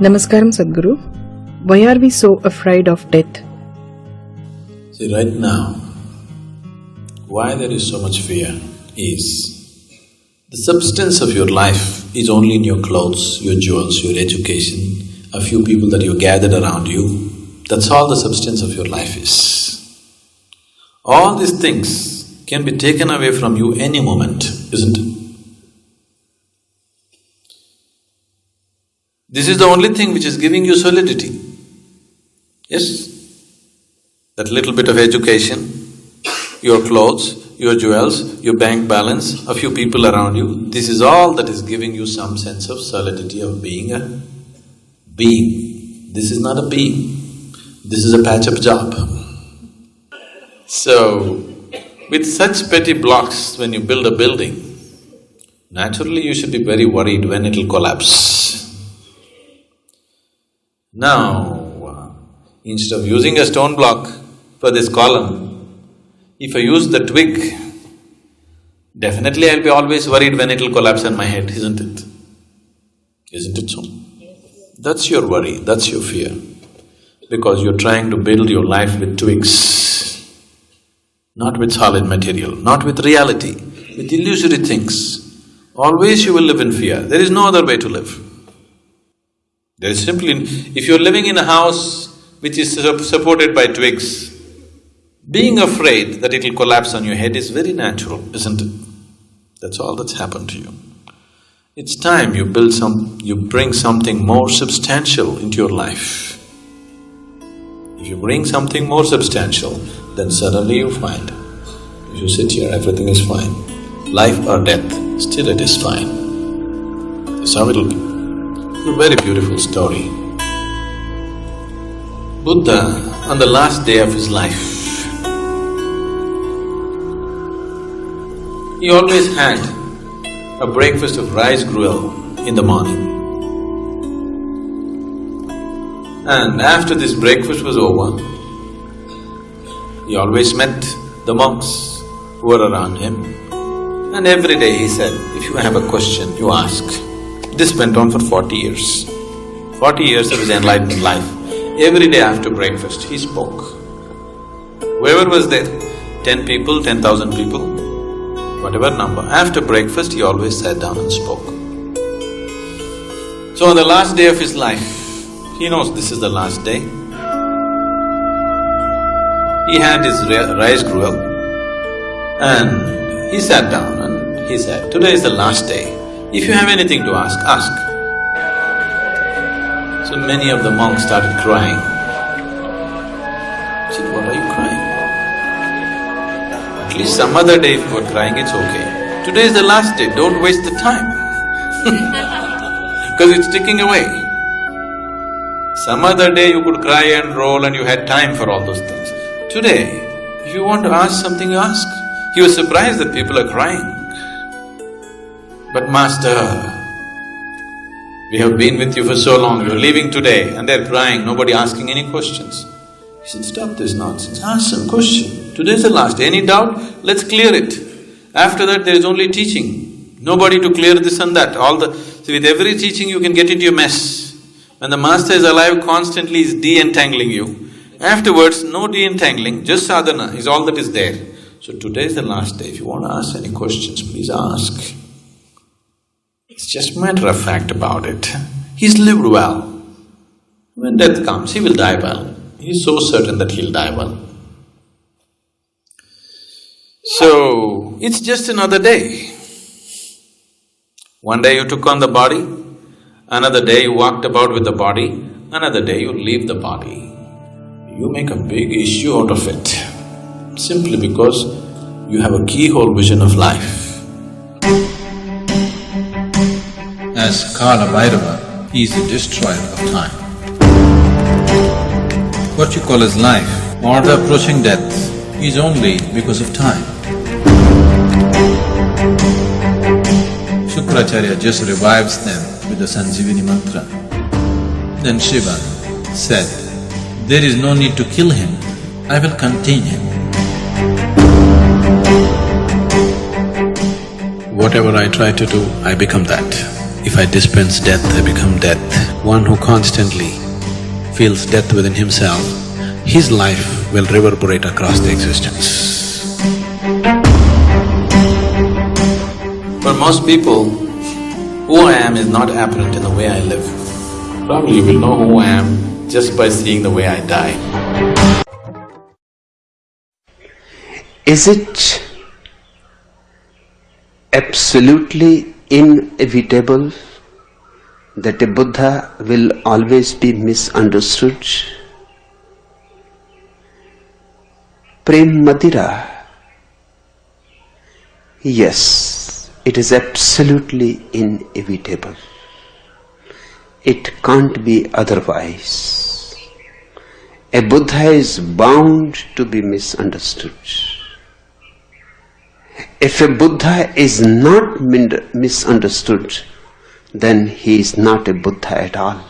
Namaskaram Sadhguru. Why are we so afraid of death? See, right now, why there is so much fear is the substance of your life is only in your clothes, your jewels, your education, a few people that you gathered around you. That's all the substance of your life is. All these things can be taken away from you any moment, isn't it? This is the only thing which is giving you solidity. Yes? That little bit of education, your clothes, your jewels, your bank balance, a few people around you, this is all that is giving you some sense of solidity of being a being. This is not a being, this is a patch-up job. So, with such petty blocks, when you build a building, naturally you should be very worried when it'll collapse. Now, uh, instead of using a stone block for this column, if I use the twig, definitely I'll be always worried when it'll collapse on my head, isn't it? Isn't it so? That's your worry, that's your fear, because you're trying to build your life with twigs, not with solid material, not with reality, with illusory things. Always you will live in fear, there is no other way to live. There is simply… if you're living in a house which is supported by twigs, being afraid that it'll collapse on your head is very natural, isn't it? That's all that's happened to you. It's time you build some… you bring something more substantial into your life. If you bring something more substantial, then suddenly you find, if you sit here, everything is fine. Life or death, still it is fine. That's how it'll be. A very beautiful story. Buddha, on the last day of his life, he always had a breakfast of rice gruel in the morning. And after this breakfast was over, he always met the monks who were around him. And every day he said, if you have a question, you ask. This went on for forty years. Forty years of his enlightened life. Every day after breakfast, he spoke. Whoever was there, ten people, ten thousand people, whatever number, after breakfast he always sat down and spoke. So on the last day of his life, he knows this is the last day. He had his rice gruel and he sat down and he said, today is the last day. If you have anything to ask, ask. So many of the monks started crying. I said, what are you crying? At least some other day if you are crying, it's okay. Today is the last day, don't waste the time because it's ticking away. Some other day you could cry and roll and you had time for all those things. Today, if you want to ask something, you ask. He was surprised that people are crying. But master, we have been with you for so long, you're leaving today and they're crying, nobody asking any questions. He said, stop this nonsense, ask some question. Today's the last any doubt? Let's clear it. After that, there is only teaching. Nobody to clear this and that, all the… See, with every teaching you can get into a mess. When the master is alive, constantly is de-entangling you. Afterwards, no de-entangling, just sadhana is all that is there. So today is the last day, if you want to ask any questions, please ask. It's just matter of fact about it. He's lived well. When death comes, he will die well. He's so certain that he'll die well. So, it's just another day. One day you took on the body, another day you walked about with the body, another day you leave the body. You make a big issue out of it, simply because you have a keyhole vision of life. As Kala Bhairava, he is the destroyer of time. What you call as life or the approaching death is only because of time. Shukracharya just revives them with the Sanjivini mantra. Then Shiva said, there is no need to kill him, I will contain him. Whatever I try to do, I become that. If I dispense death, I become death. One who constantly feels death within himself, his life will reverberate across the existence. For most people, who I am is not apparent in the way I live. Probably you will know who I am just by seeing the way I die. Is it absolutely inevitable that a Buddha will always be misunderstood? Prem Madira. Yes, it is absolutely inevitable. It can't be otherwise. A Buddha is bound to be misunderstood. If a Buddha is not misunderstood, then he is not a Buddha at all.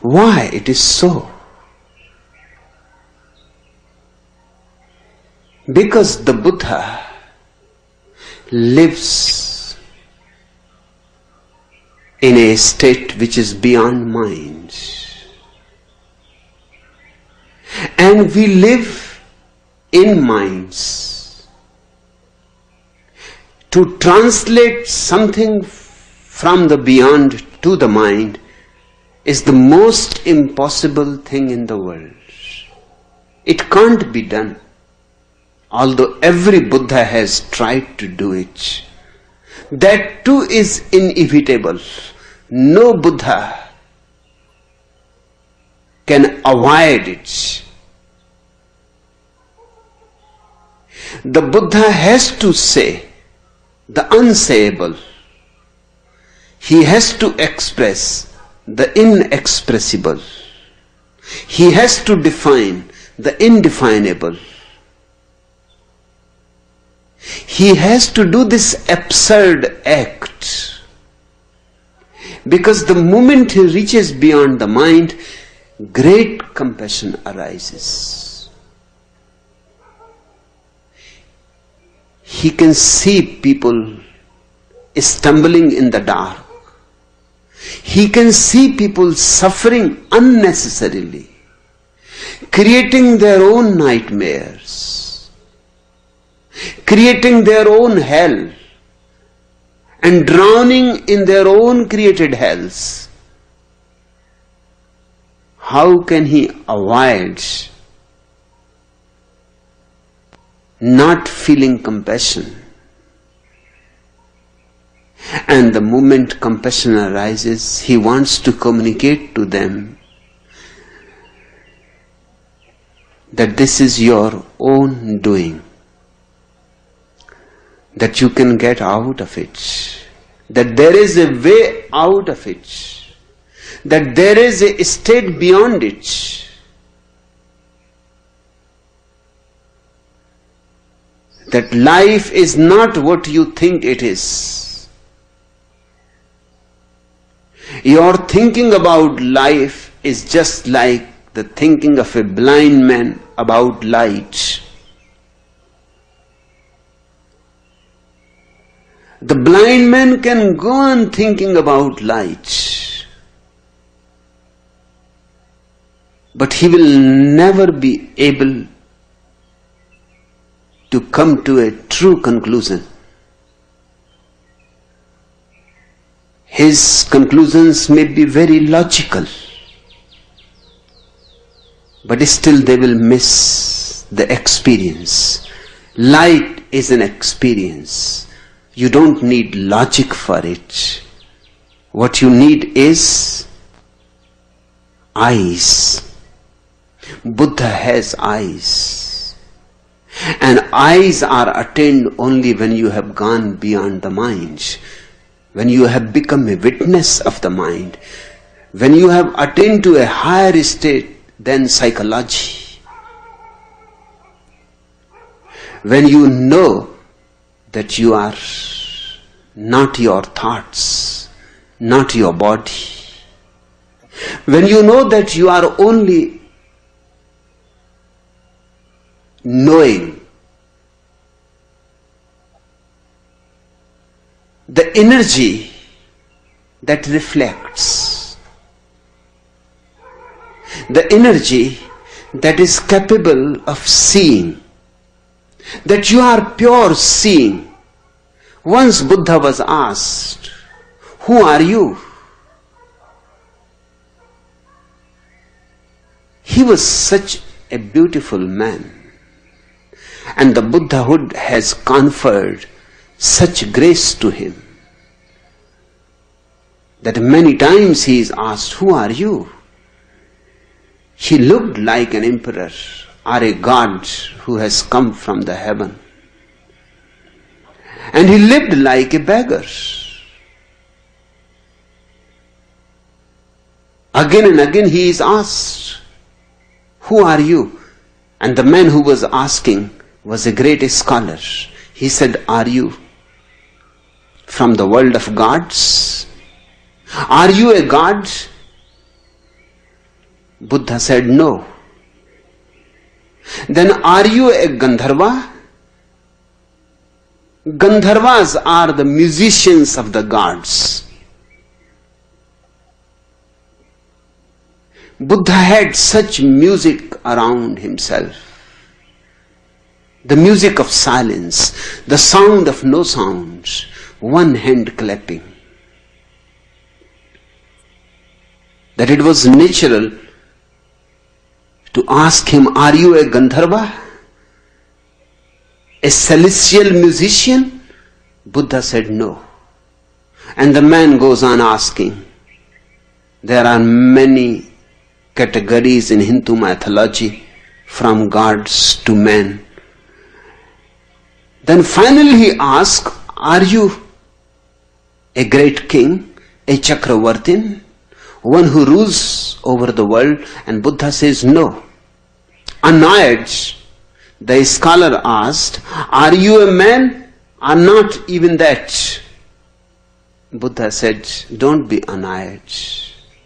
Why it is so? Because the Buddha lives in a state which is beyond mind. And we live in minds. To translate something from the beyond to the mind is the most impossible thing in the world. It can't be done although every Buddha has tried to do it. That too is inevitable. No Buddha can avoid it. The Buddha has to say the unsayable. He has to express the inexpressible. He has to define the indefinable. He has to do this absurd act because the moment he reaches beyond the mind, great compassion arises. He can see people stumbling in the dark. He can see people suffering unnecessarily, creating their own nightmares, creating their own hell, and drowning in their own created hells. How can he avoid not feeling compassion? And the moment compassion arises, he wants to communicate to them that this is your own doing, that you can get out of it, that there is a way out of it, that there is a state beyond it. That life is not what you think it is. Your thinking about life is just like the thinking of a blind man about light. The blind man can go on thinking about light, but he will never be able to come to a true conclusion. His conclusions may be very logical, but still they will miss the experience. Light is an experience. You don't need logic for it. What you need is eyes. Buddha has eyes. And eyes are attained only when you have gone beyond the mind. When you have become a witness of the mind, when you have attained to a higher state than psychology, when you know that you are not your thoughts, not your body, when you know that you are only knowing the energy that reflects, the energy that is capable of seeing, that you are pure seeing. Once Buddha was asked, Who are you? He was such a beautiful man. And the Buddhahood has conferred such grace to him that many times he is asked, Who are you? He looked like an emperor or a god who has come from the heaven. And he lived like a beggar. Again and again he is asked, Who are you? And the man who was asking was a great scholar. He said, Are you from the world of gods? Are you a god? Buddha said, No. Then are you a Gandharva? Gandharvas are the musicians of the gods. Buddha had such music around himself. The music of silence, the sound of no sounds, one hand clapping. That it was natural to ask him, Are you a Gandharva? A celestial musician? Buddha said no. And the man goes on asking. There are many categories in Hindu mythology from gods to men. Then finally he asks, Are you a great king, a Chakravartin, one who rules over the world? And Buddha says, No. Annoyed, the scholar asked, Are you a man or not even that? Buddha said, Don't be annoyed.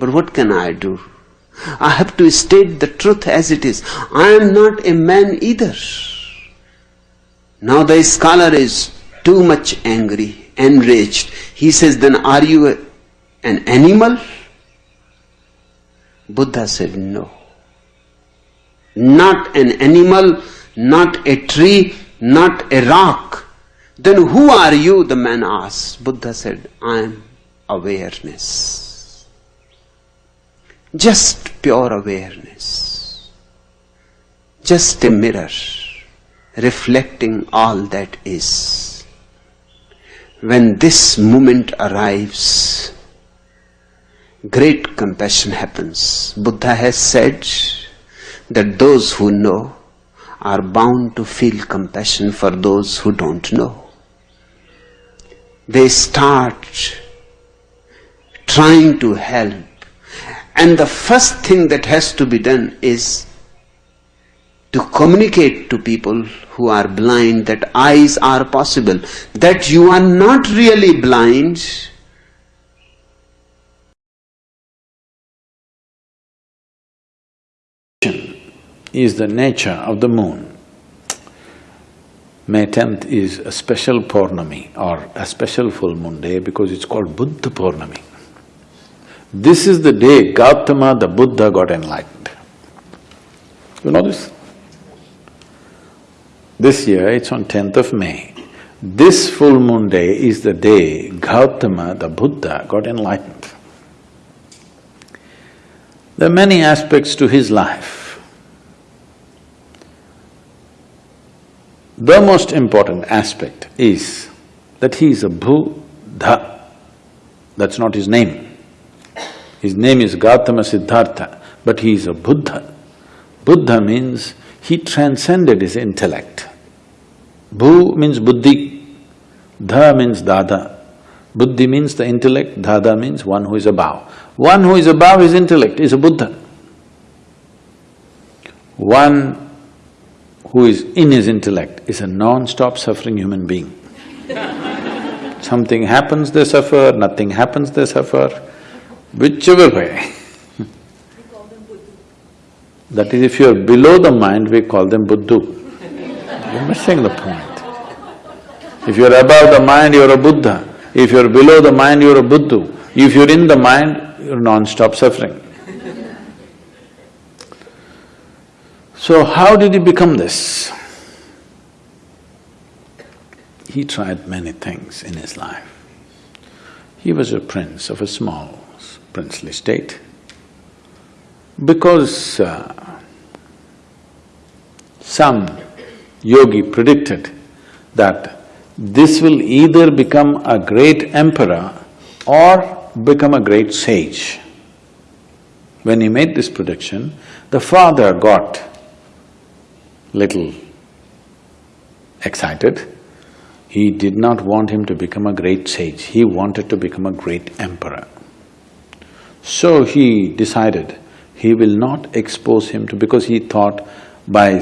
But what can I do? I have to state the truth as it is. I am not a man either. Now the scholar is too much angry, enraged. He says, Then are you a, an animal? Buddha said, No. Not an animal, not a tree, not a rock. Then who are you? The man asked. Buddha said, I am awareness. Just pure awareness. Just a mirror reflecting all that is. When this moment arrives, great compassion happens. Buddha has said that those who know are bound to feel compassion for those who don't know. They start trying to help. And the first thing that has to be done is to communicate to people who are blind that eyes are possible, that you are not really blind, is the nature of the moon. May tenth is a special Purnami or a special full moon day because it's called Buddha Purnami. This is the day Gautama the Buddha got enlightened. You know this? This year it's on tenth of May. This full moon day is the day Gautama the Buddha got enlightened. There are many aspects to his life. The most important aspect is that he is a Buddha. That's not his name. His name is Gautama Siddhartha, but he is a Buddha. Buddha means he transcended his intellect. Bhu means buddhi, dha means dada. Buddhi means the intellect, dada means one who is above. One who is above his intellect is a Buddha. One who is in his intellect is a non-stop suffering human being. Something happens, they suffer, nothing happens, they suffer, whichever way. that is, if you're below the mind, we call them Buddhu. You're missing the point. If you're above the mind, you're a Buddha. If you're below the mind, you're a Buddhu. If you're in the mind, you're non-stop suffering. So how did he become this? He tried many things in his life. He was a prince of a small princely state. Because uh, some yogi predicted that this will either become a great emperor or become a great sage. When he made this prediction, the father got little excited. He did not want him to become a great sage, he wanted to become a great emperor. So he decided he will not expose him to… because he thought by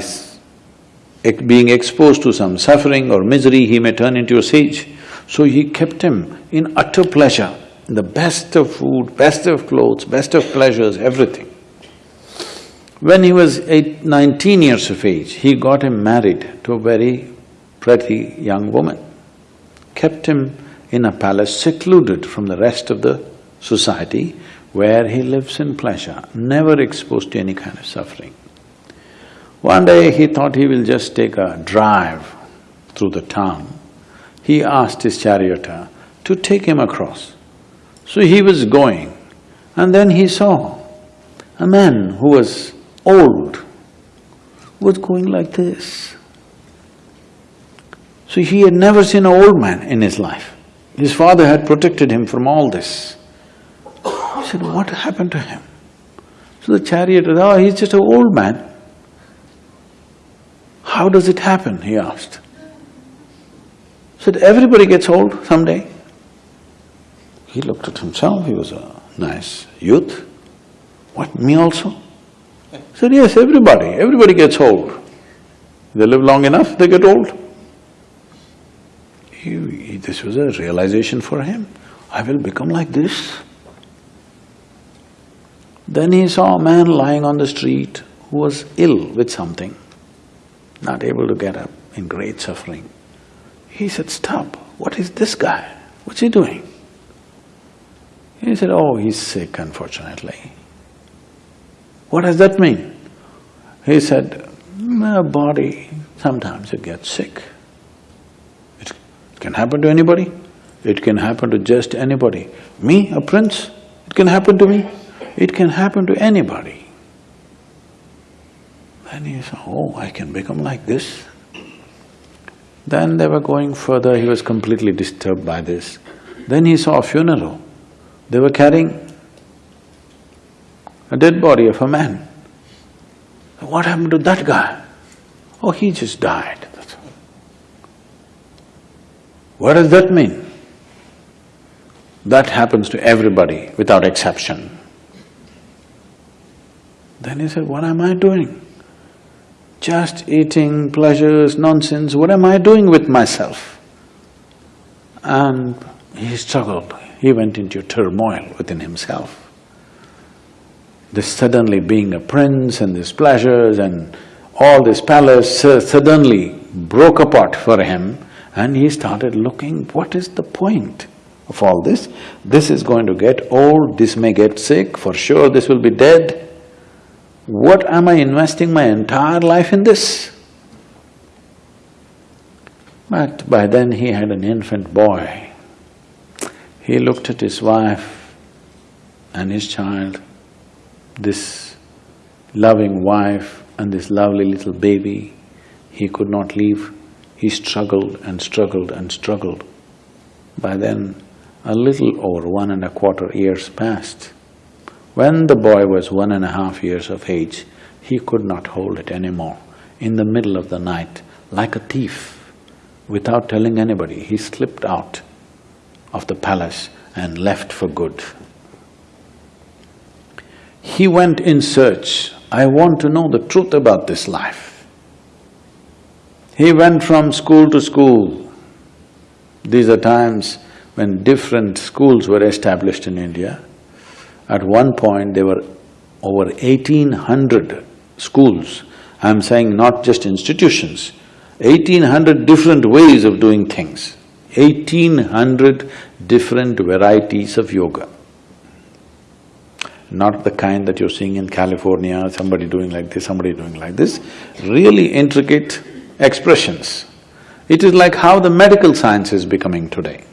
being exposed to some suffering or misery, he may turn into a sage. So he kept him in utter pleasure, the best of food, best of clothes, best of pleasures, everything. When he was eight, nineteen years of age, he got him married to a very pretty young woman, kept him in a palace secluded from the rest of the society where he lives in pleasure, never exposed to any kind of suffering. One day he thought he will just take a drive through the town. He asked his charioteer uh, to take him across. So he was going and then he saw a man who was old, was going like this. So he had never seen an old man in his life. His father had protected him from all this. He said, what happened to him? So the charioteer, oh, he's just an old man. How does it happen, he asked. Said, everybody gets old someday. He looked at himself, he was a nice youth. What, me also? said, yes, everybody, everybody gets old. They live long enough, they get old. He, he, this was a realization for him, I will become like this. Then he saw a man lying on the street who was ill with something, not able to get up, in great suffering. He said, stop, what is this guy? What's he doing? He said, oh, he's sick unfortunately. What does that mean? He said, my body, sometimes it gets sick. It can happen to anybody, it can happen to just anybody. Me, a prince, it can happen to me, it can happen to anybody. Then he said, oh, I can become like this. Then they were going further, he was completely disturbed by this. Then he saw a funeral. They were carrying a dead body of a man. What happened to that guy? Oh, he just died. What does that mean? That happens to everybody without exception. Then he said, what am I doing? Just eating pleasures, nonsense, what am I doing with myself? And he struggled, he went into turmoil within himself this suddenly being a prince and these pleasures and all this palace suddenly broke apart for him and he started looking, what is the point of all this? This is going to get old, this may get sick, for sure this will be dead. What am I investing my entire life in this? But by then he had an infant boy. He looked at his wife and his child this loving wife and this lovely little baby, he could not leave. He struggled and struggled and struggled. By then, a little over one and a quarter years passed. When the boy was one and a half years of age, he could not hold it anymore. In the middle of the night, like a thief, without telling anybody, he slipped out of the palace and left for good. He went in search, I want to know the truth about this life. He went from school to school. These are times when different schools were established in India. At one point, there were over eighteen hundred schools. I'm saying not just institutions, eighteen hundred different ways of doing things Eighteen hundred different varieties of yoga. Not the kind that you're seeing in California, somebody doing like this, somebody doing like this. Really intricate expressions. It is like how the medical science is becoming today.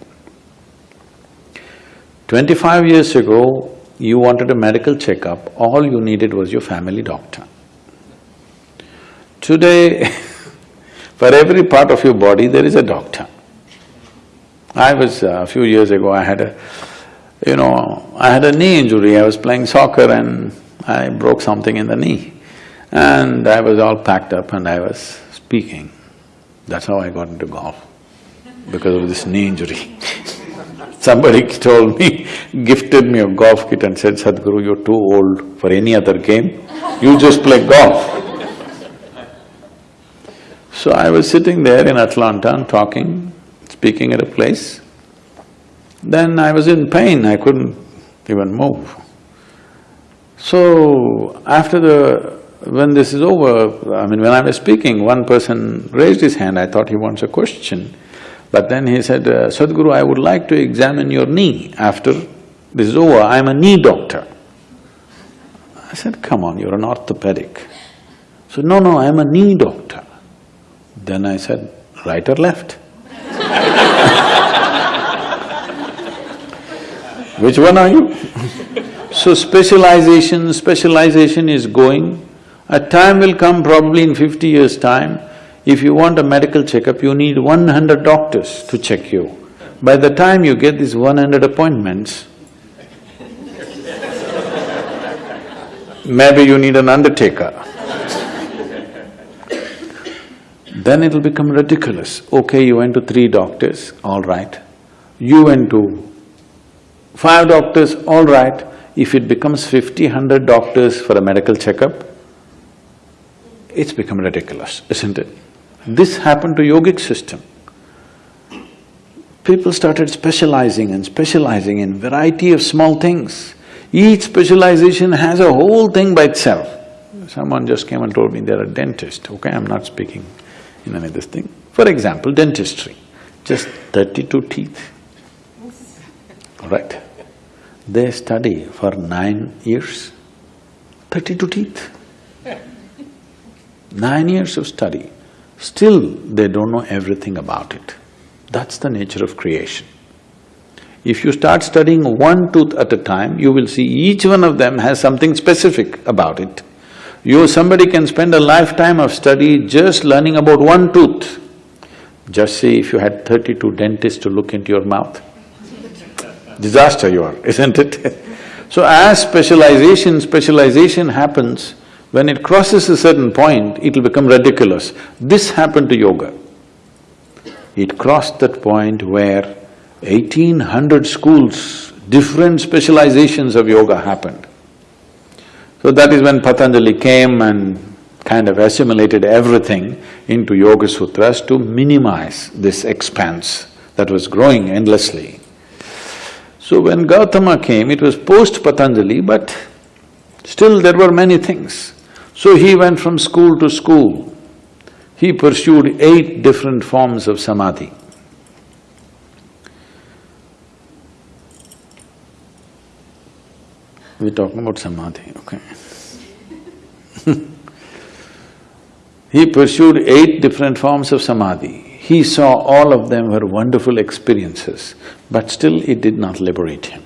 Twenty-five years ago, you wanted a medical checkup, all you needed was your family doctor. Today, for every part of your body, there is a doctor. I was… Uh, a few years ago, I had a… you know, I had a knee injury, I was playing soccer and I broke something in the knee. And I was all packed up and I was speaking. That's how I got into golf, because of this knee injury. Somebody told me, gifted me a golf kit and said, Sadhguru, you're too old for any other game, you just play golf. So I was sitting there in Atlanta and talking, speaking at a place. Then I was in pain, I couldn't even move. So, after the… when this is over, I mean, when I was speaking, one person raised his hand, I thought he wants a question. But then he said, uh, Sadhguru, I would like to examine your knee after this is over, I'm a knee doctor. I said, come on, you're an orthopedic. So, no, no, I'm a knee doctor. Then I said, right or left? Which one are you? so specialization, specialization is going. A time will come probably in fifty years' time, if you want a medical checkup, you need one hundred doctors to check you. By the time you get these one hundred appointments, maybe you need an undertaker. then it'll become ridiculous. Okay, you went to three doctors, all right. You went to five doctors, all right. If it becomes fifty, hundred doctors for a medical checkup, it's become ridiculous, isn't it? This happened to yogic system. People started specializing and specializing in variety of small things. Each specialization has a whole thing by itself. Someone just came and told me they're a dentist, okay, I'm not speaking in any of this thing. For example, dentistry, just thirty-two teeth, all right? They study for nine years, thirty-two teeth. Nine years of study, still they don't know everything about it. That's the nature of creation. If you start studying one tooth at a time, you will see each one of them has something specific about it. You… somebody can spend a lifetime of study just learning about one tooth. Just see if you had thirty-two dentists to look into your mouth. Disaster you are, isn't it? so as specialization, specialization happens, when it crosses a certain point, it'll become ridiculous. This happened to yoga. It crossed that point where eighteen hundred schools, different specializations of yoga happened. So that is when Patanjali came and kind of assimilated everything into Yoga Sutras to minimize this expanse that was growing endlessly. So when Gautama came, it was post-Patanjali, but still there were many things. So he went from school to school. He pursued eight different forms of samadhi. We're talking about samadhi, okay He pursued eight different forms of samadhi. He saw all of them were wonderful experiences, but still it did not liberate him.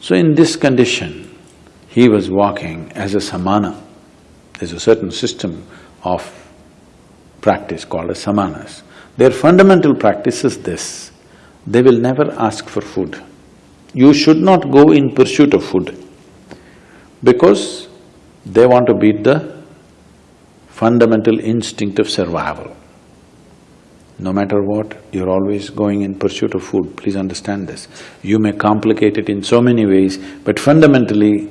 So in this condition, he was walking as a samana. There's a certain system of practice called as samanas. Their fundamental practice is this, they will never ask for food. You should not go in pursuit of food because they want to beat the fundamental instinct of survival. No matter what, you're always going in pursuit of food, please understand this. You may complicate it in so many ways, but fundamentally,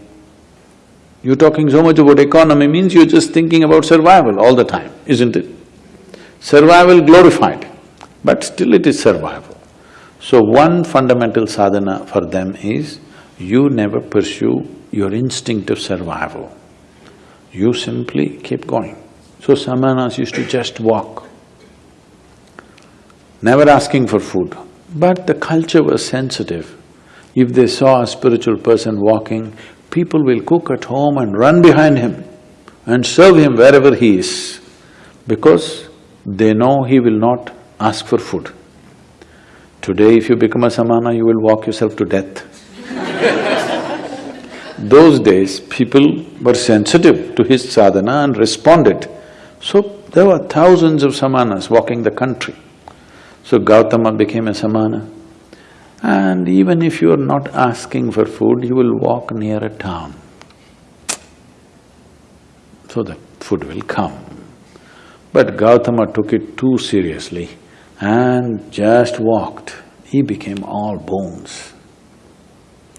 you're talking so much about economy means you're just thinking about survival all the time, isn't it? Survival glorified, but still it is survival. So one fundamental sadhana for them is, you never pursue your instinct of survival. You simply keep going. So samanas used to just walk. never asking for food. But the culture was sensitive. If they saw a spiritual person walking, people will cook at home and run behind him and serve him wherever he is, because they know he will not ask for food. Today, if you become a samana, you will walk yourself to death. Those days, people were sensitive to his sadhana and responded. So, there were thousands of samanas walking the country. So Gautama became a samana. And even if you are not asking for food, you will walk near a town. So the food will come. But Gautama took it too seriously and just walked. He became all bones.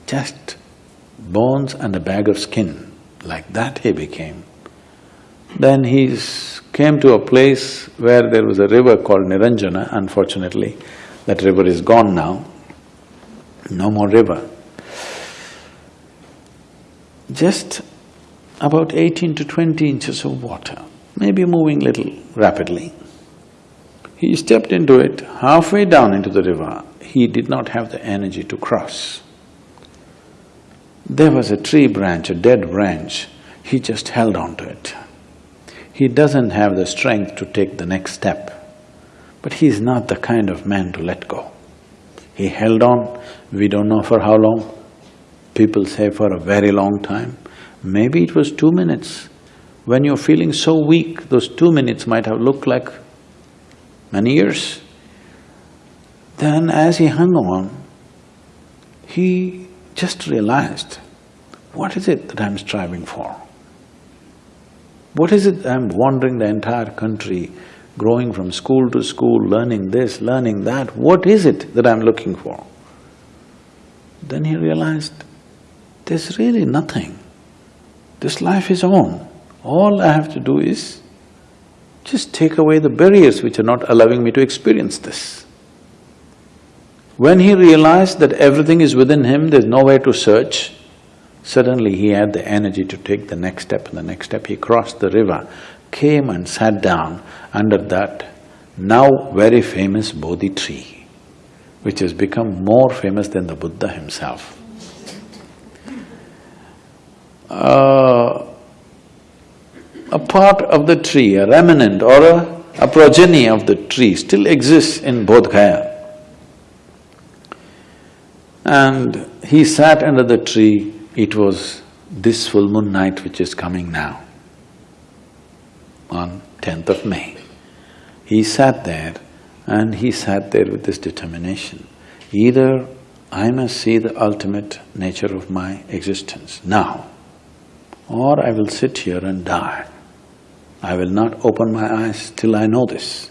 Just bones and a bag of skin, like that he became. Then he came to a place where there was a river called Niranjana, unfortunately, that river is gone now, no more river. Just about eighteen to twenty inches of water, maybe moving little rapidly. He stepped into it, halfway down into the river, he did not have the energy to cross. There was a tree branch, a dead branch, he just held on to it. He doesn't have the strength to take the next step, but he is not the kind of man to let go. He held on, we don't know for how long, people say for a very long time. Maybe it was two minutes. When you're feeling so weak, those two minutes might have looked like many years. Then as he hung on, he just realized, what is it that I'm striving for? What is it I'm wandering the entire country, growing from school to school, learning this, learning that, what is it that I'm looking for? Then he realized, there's really nothing. This life is on. All I have to do is just take away the barriers which are not allowing me to experience this. When he realized that everything is within him, there's nowhere to search, suddenly he had the energy to take the next step and the next step. He crossed the river, came and sat down under that now very famous Bodhi tree, which has become more famous than the Buddha himself. Uh, a part of the tree, a remnant or a, a progeny of the tree still exists in Bodh Gaya. And he sat under the tree, it was this full moon night which is coming now, on tenth of May. He sat there and he sat there with this determination, either I must see the ultimate nature of my existence now, or I will sit here and die. I will not open my eyes till I know this.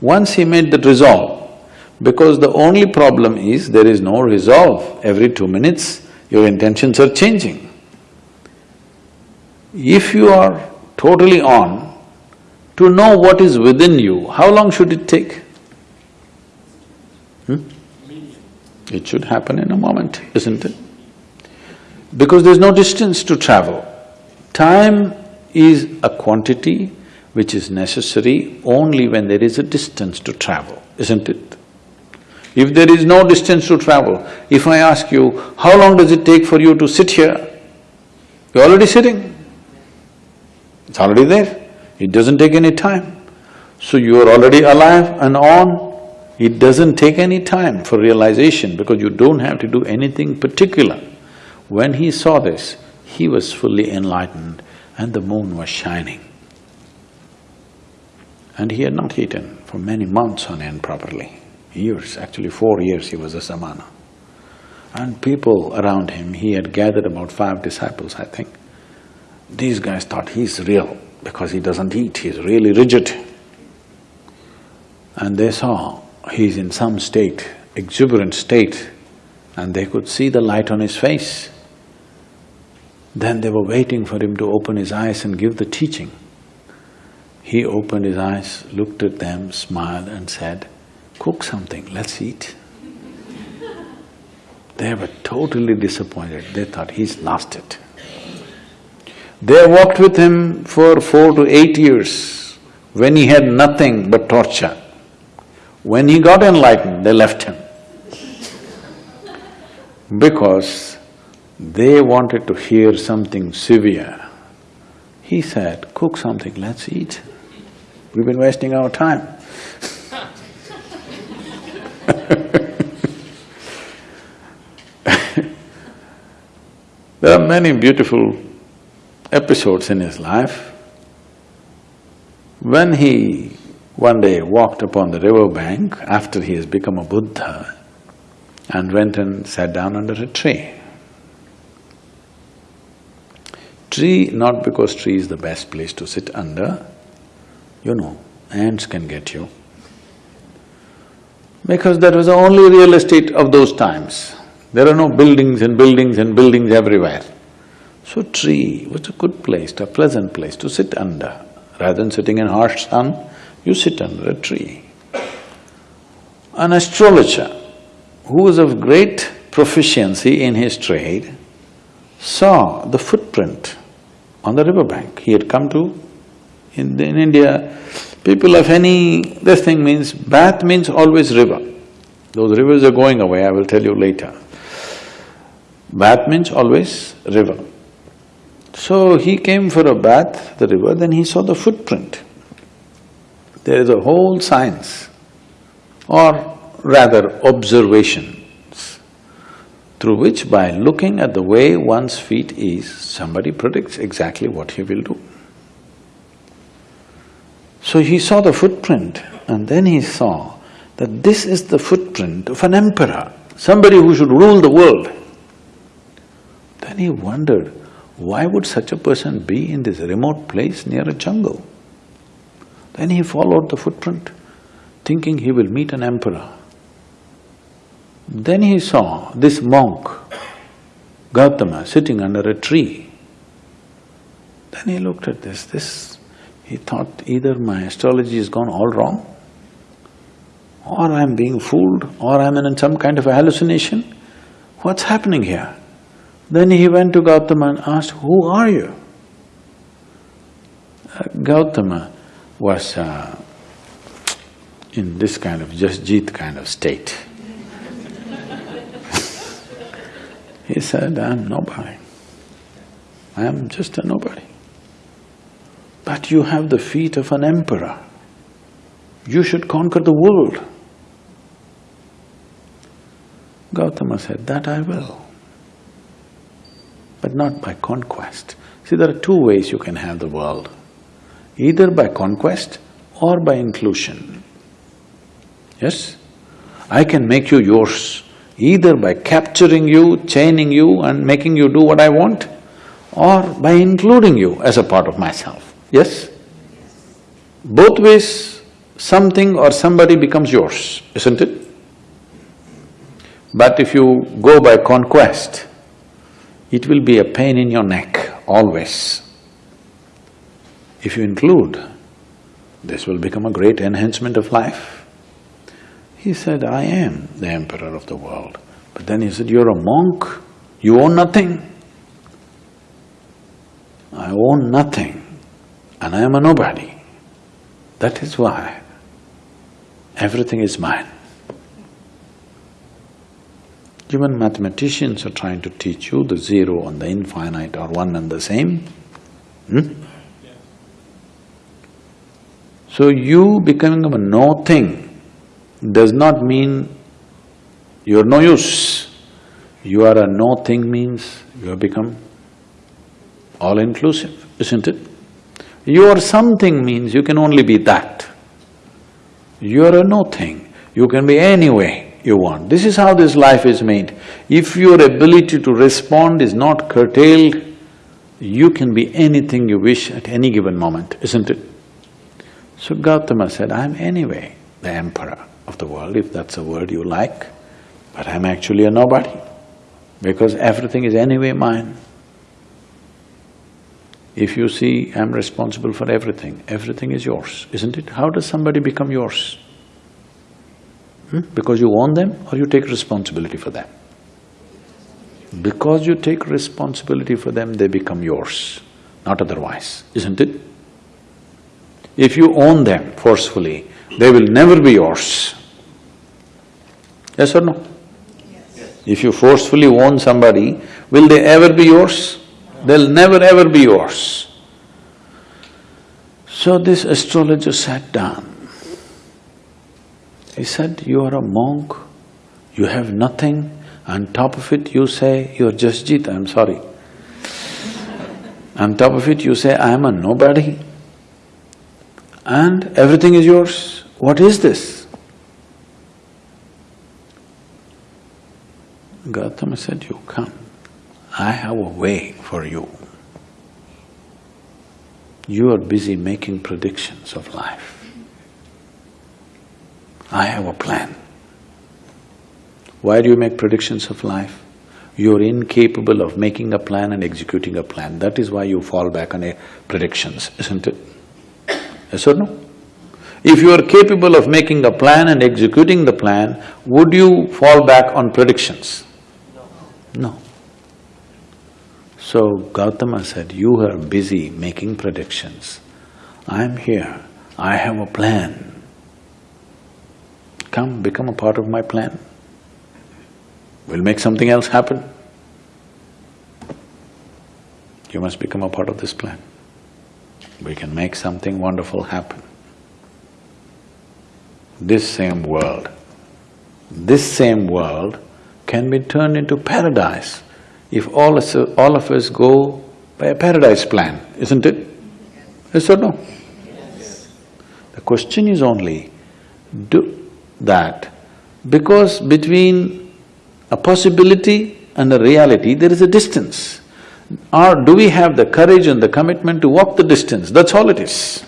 Once he made that resolve, because the only problem is there is no resolve. Every two minutes, your intentions are changing. If you are totally on, to know what is within you, how long should it take? Hmm? It should happen in a moment, isn't it? Because there's no distance to travel. Time is a quantity which is necessary only when there is a distance to travel, isn't it? If there is no distance to travel, if I ask you, how long does it take for you to sit here? You're already sitting. It's already there. It doesn't take any time. So you are already alive and on. It doesn't take any time for realization because you don't have to do anything particular. When he saw this, he was fully enlightened and the moon was shining. And he had not eaten for many months on end properly years, actually four years he was a samana. And people around him, he had gathered about five disciples, I think. These guys thought he's real because he doesn't eat, he's really rigid. And they saw he's in some state, exuberant state, and they could see the light on his face. Then they were waiting for him to open his eyes and give the teaching. He opened his eyes, looked at them, smiled and said, cook something, let's eat. They were totally disappointed, they thought he's lost it. They walked with him for four to eight years when he had nothing but torture. When he got enlightened, they left him. Because they wanted to hear something severe. He said, cook something, let's eat. We've been wasting our time. there are many beautiful episodes in his life. When he one day walked upon the river bank after he has become a Buddha and went and sat down under a tree. Tree, not because tree is the best place to sit under, you know, ants can get you. Because that was the only real estate of those times. There are no buildings and buildings and buildings everywhere. So tree was a good place, a pleasant place to sit under. Rather than sitting in harsh sun, you sit under a tree. An astrologer who was of great proficiency in his trade saw the footprint on the riverbank. He had come to… In, in India, people of any… this thing means… bath means always river. Those rivers are going away, I will tell you later. Bath means always river. So he came for a bath, the river, then he saw the footprint. There is a whole science, or rather observations, through which by looking at the way one's feet is, somebody predicts exactly what he will do. So he saw the footprint and then he saw that this is the footprint of an emperor, somebody who should rule the world. Then he wondered, why would such a person be in this remote place near a jungle? Then he followed the footprint, thinking he will meet an emperor. Then he saw this monk, Gautama, sitting under a tree. Then he looked at this, this… he thought either my astrology has gone all wrong, or I'm being fooled, or I'm in some kind of a hallucination. What's happening here? Then he went to Gautama and asked, who are you? Uh, Gautama was uh, in this kind of Jasjit kind of state. he said, I'm nobody. I am just a nobody. But you have the feet of an emperor. You should conquer the world. Gautama said, that I will, but not by conquest. See, there are two ways you can have the world either by conquest or by inclusion. Yes? I can make you yours either by capturing you, chaining you and making you do what I want, or by including you as a part of myself. Yes? Both ways, something or somebody becomes yours, isn't it? But if you go by conquest, it will be a pain in your neck, always. If you include, this will become a great enhancement of life. He said, I am the emperor of the world. But then he said, you're a monk, you own nothing. I own nothing and I am a nobody. That is why everything is mine. Even mathematicians are trying to teach you the zero and the infinite are one and the same. Hmm? So you becoming a no thing does not mean you're no use. You are a no thing means you have become all-inclusive, isn't it? You are something means you can only be that. You are a no thing, you can be any way you want. This is how this life is made. If your ability to respond is not curtailed, you can be anything you wish at any given moment, isn't it? So Gautama said, I'm anyway the emperor of the world, if that's a word you like, but I'm actually a nobody, because everything is anyway mine. If you see I'm responsible for everything, everything is yours, isn't it? How does somebody become yours? Hmm? Because you own them or you take responsibility for them? Because you take responsibility for them, they become yours, not otherwise, isn't it? If you own them forcefully, they will never be yours. Yes or no? Yes. If you forcefully own somebody, will they ever be yours? They'll never ever be yours. So this astrologer sat down. He said, you are a monk, you have nothing, on top of it you say you're Jasjit, I'm sorry. On top of it you say, I am a nobody and everything is yours. What is this? Gautama said, you come, I have a way for you. You are busy making predictions of life. I have a plan. Why do you make predictions of life? You're incapable of making a plan and executing a plan. That is why you fall back on predictions, isn't it? Yes or no? If you are capable of making a plan and executing the plan, would you fall back on predictions? No. No. So Gautama said, you are busy making predictions. I'm here, I have a plan. Come, become a part of my plan. We'll make something else happen. You must become a part of this plan. We can make something wonderful happen. This same world, this same world can be turned into paradise if all, us, all of us go by a paradise plan, isn't it? Yes or no? Yes. The question is only, do that because between a possibility and a reality, there is a distance. Or do we have the courage and the commitment to walk the distance? That's all it is.